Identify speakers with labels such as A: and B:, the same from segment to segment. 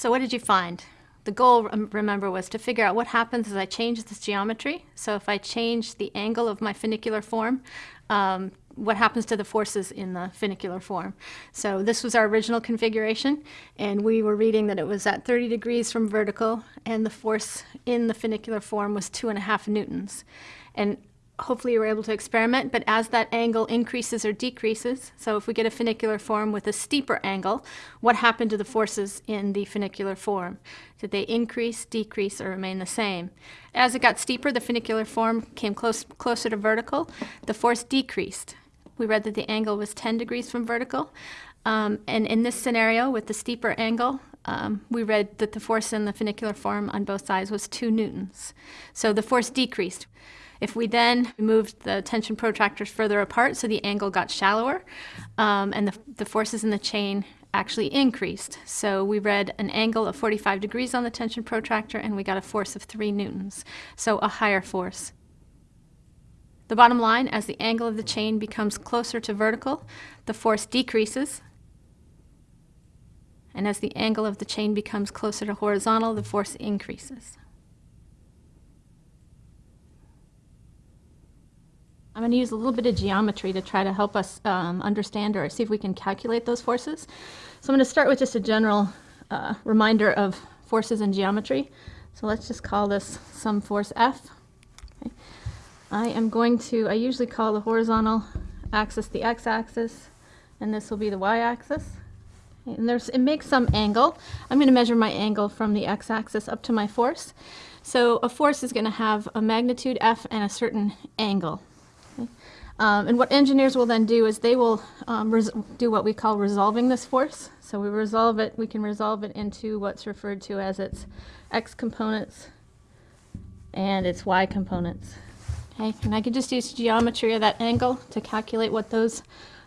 A: So what did you find? The goal, remember, was to figure out what happens as I change this geometry. So if I change the angle of my funicular form, um, what happens to the forces in the funicular form. So this was our original configuration, and we were reading that it was at 30 degrees from vertical, and the force in the funicular form was two and a half newtons. And hopefully you were able to experiment, but as that angle increases or decreases, so if we get a funicular form with a steeper angle, what happened to the forces in the funicular form? Did they increase, decrease, or remain the same? As it got steeper, the funicular form came close, closer to vertical, the force decreased. We read that the angle was 10 degrees from vertical. Um, and in this scenario, with the steeper angle, um, we read that the force in the funicular form on both sides was 2 newtons. So the force decreased. If we then moved the tension protractors further apart, so the angle got shallower, um, and the, the forces in the chain actually increased. So we read an angle of 45 degrees on the tension protractor, and we got a force of 3 newtons, so a higher force. The bottom line, as the angle of the chain becomes closer to vertical, the force decreases. And as the angle of the chain becomes closer to horizontal, the force increases. I'm going to use a little bit of geometry to try to help us um, understand or see if we can calculate those forces. So I'm going to start with just a general uh, reminder of forces in geometry. So let's just call this some force F. Okay. I am going to, I usually call the horizontal axis the x-axis, and this will be the y-axis. And there's, it makes some angle. I'm going to measure my angle from the x-axis up to my force. So a force is going to have a magnitude f and a certain angle. Um, and what engineers will then do is they will um, do what we call resolving this force. So we resolve it, we can resolve it into what's referred to as its x components and its y components. Okay, and I could just use geometry of that angle to calculate what those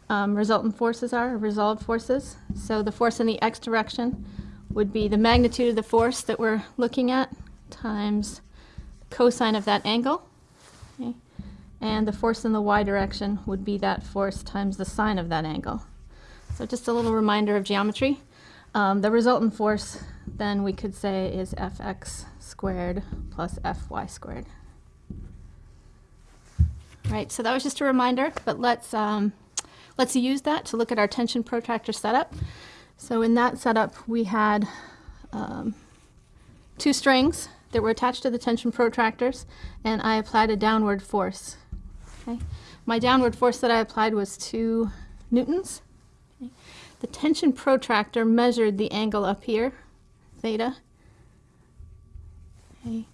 A: um, resultant forces are, resolved forces. So the force in the x direction would be the magnitude of the force that we're looking at times cosine of that angle. Okay and the force in the y direction would be that force times the sine of that angle. So just a little reminder of geometry. Um, the resultant force then we could say is fx squared plus fy squared. Right, so that was just a reminder, but let's, um, let's use that to look at our tension protractor setup. So in that setup, we had um, two strings that were attached to the tension protractors, and I applied a downward force Okay. My downward force that I applied was 2 newtons. Okay. The tension protractor measured the angle up here, theta. Okay.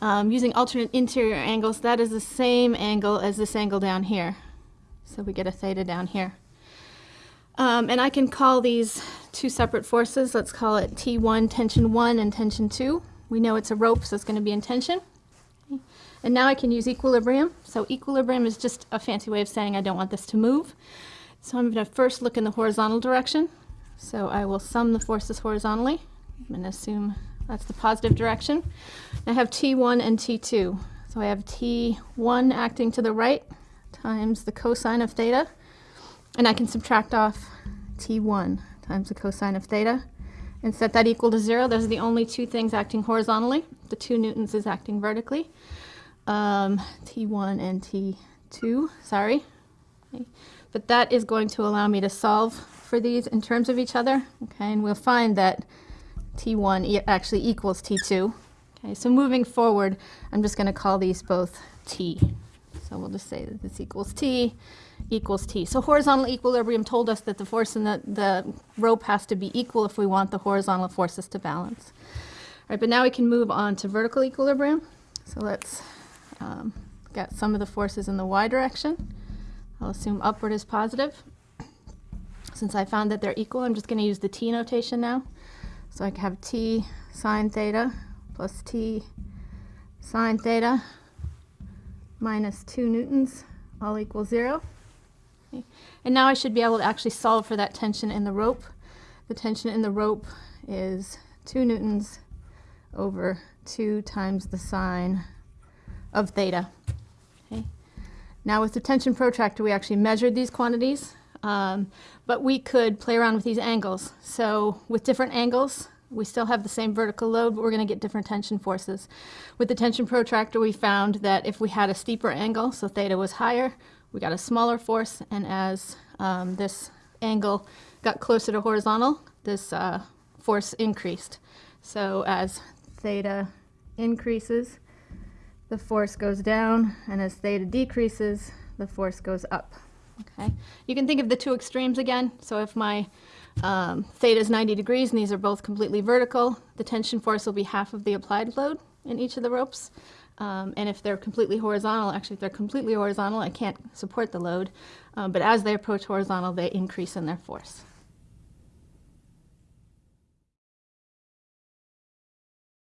A: Um, using alternate interior angles, that is the same angle as this angle down here. So we get a theta down here. Um, and I can call these two separate forces. Let's call it T1, tension 1, and tension 2. We know it's a rope, so it's going to be in tension. And now I can use equilibrium. So equilibrium is just a fancy way of saying I don't want this to move. So I'm going to first look in the horizontal direction. So I will sum the forces horizontally. I'm going to assume that's the positive direction. I have T1 and T2. So I have T1 acting to the right times the cosine of theta. And I can subtract off T1 times the cosine of theta and set that equal to zero. Those are the only two things acting horizontally. The two newtons is acting vertically um, T1 and T2, sorry. Okay. But that is going to allow me to solve for these in terms of each other. Okay, and we'll find that T1 e actually equals T2. Okay, so moving forward, I'm just going to call these both T. So we'll just say that this equals T equals T. So horizontal equilibrium told us that the force in the, the rope has to be equal if we want the horizontal forces to balance. All right, but now we can move on to vertical equilibrium. So let's um, got some of the forces in the y direction. I'll assume upward is positive. Since I found that they're equal, I'm just going to use the t notation now. So I have t sine theta plus t sine theta minus 2 newtons all equals 0. And now I should be able to actually solve for that tension in the rope. The tension in the rope is 2 newtons over 2 times the sine of theta. Okay. Now with the tension protractor, we actually measured these quantities, um, but we could play around with these angles. So with different angles, We still have the same vertical load, but we're going to get different tension forces. With the tension protractor, we found that if we had a steeper angle, so theta was higher, we got a smaller force, and as um, this angle got closer to horizontal, this uh, force increased. So as theta increases, the force goes down, and as theta decreases, the force goes up. Okay, you can think of the two extremes again. So if my um, theta is 90 degrees and these are both completely vertical, the tension force will be half of the applied load in each of the ropes. Um, and if they're completely horizontal, actually if they're completely horizontal, I can't support the load. Um, but as they approach horizontal, they increase in their force.